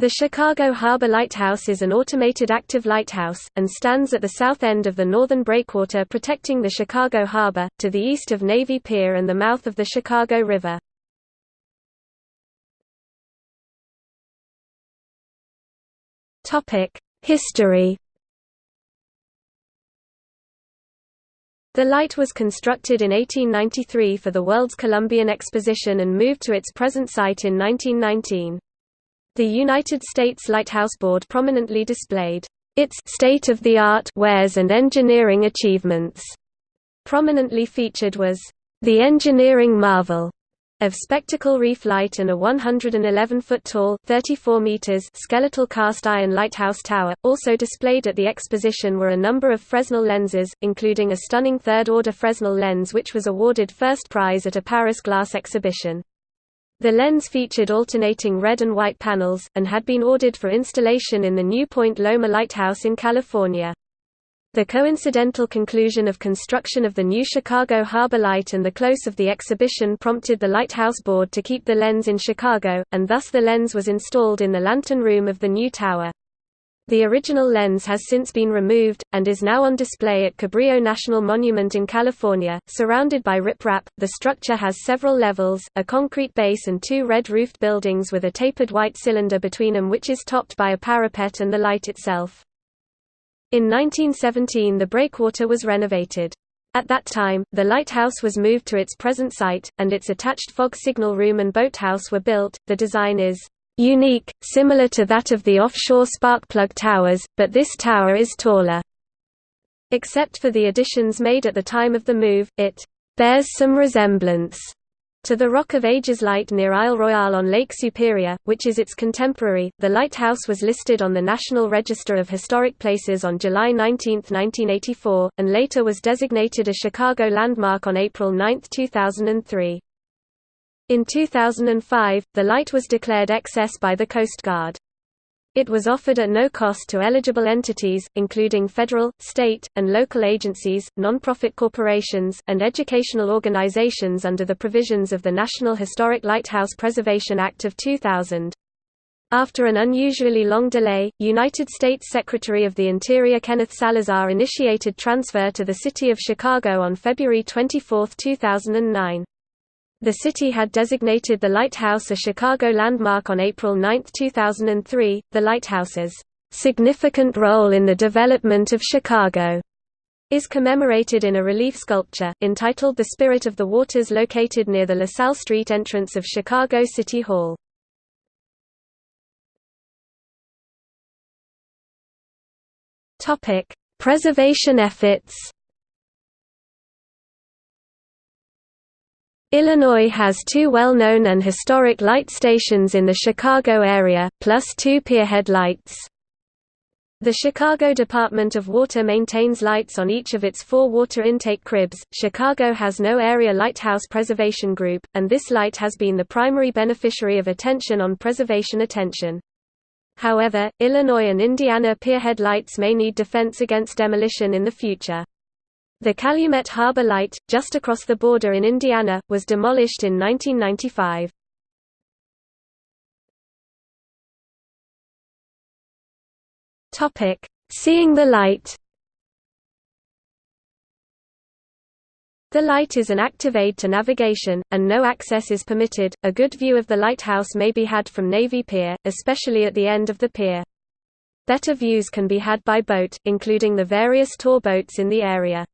The Chicago Harbor Lighthouse is an automated active lighthouse, and stands at the south end of the northern breakwater protecting the Chicago Harbor, to the east of Navy Pier and the mouth of the Chicago River. History The light was constructed in 1893 for the World's Columbian Exposition and moved to its present site in 1919. The United States Lighthouse Board prominently displayed its state-of-the-art wares and engineering achievements. Prominently featured was the engineering marvel of Spectacle Reef Light and a 111-foot-tall (34 meters) skeletal cast-iron lighthouse tower. Also displayed at the exposition were a number of Fresnel lenses, including a stunning third-order Fresnel lens which was awarded first prize at a Paris glass exhibition. The lens featured alternating red and white panels, and had been ordered for installation in the New Point Loma Lighthouse in California. The coincidental conclusion of construction of the new Chicago Harbor Light and the close of the exhibition prompted the Lighthouse Board to keep the lens in Chicago, and thus the lens was installed in the lantern room of the new tower. The original lens has since been removed, and is now on display at Cabrillo National Monument in California. Surrounded by riprap, the structure has several levels, a concrete base and two red-roofed buildings with a tapered white cylinder between them which is topped by a parapet and the light itself. In 1917 the breakwater was renovated. At that time, the lighthouse was moved to its present site, and its attached fog signal room and boathouse were built. The design is unique, similar to that of the offshore sparkplug towers, but this tower is taller. Except for the additions made at the time of the move, it bears some resemblance to the Rock of Ages light near Isle Royale on Lake Superior, which is its contemporary. The lighthouse was listed on the National Register of Historic Places on July 19, 1984, and later was designated a Chicago landmark on April 9, 2003. In 2005, the light was declared excess by the Coast Guard. It was offered at no cost to eligible entities, including federal, state, and local agencies, nonprofit corporations, and educational organizations under the provisions of the National Historic Lighthouse Preservation Act of 2000. After an unusually long delay, United States Secretary of the Interior Kenneth Salazar initiated transfer to the city of Chicago on February 24, 2009. The city had designated the lighthouse a Chicago landmark on April 9, 2003. The lighthouse's significant role in the development of Chicago is commemorated in a relief sculpture, entitled The Spirit of the Waters located near the LaSalle Street entrance of Chicago City Hall. Preservation efforts Illinois has two well-known and historic light stations in the Chicago area, plus two pierhead lights. The Chicago Department of Water maintains lights on each of its four water intake cribs. Chicago has no area lighthouse preservation group, and this light has been the primary beneficiary of attention on preservation attention. However, Illinois and Indiana pierhead lights may need defense against demolition in the future. The Calumet Harbor Light, just across the border in Indiana, was demolished in 1995. Seeing the light The light is an active aid to navigation, and no access is permitted. A good view of the lighthouse may be had from Navy Pier, especially at the end of the pier. Better views can be had by boat, including the various tour boats in the area.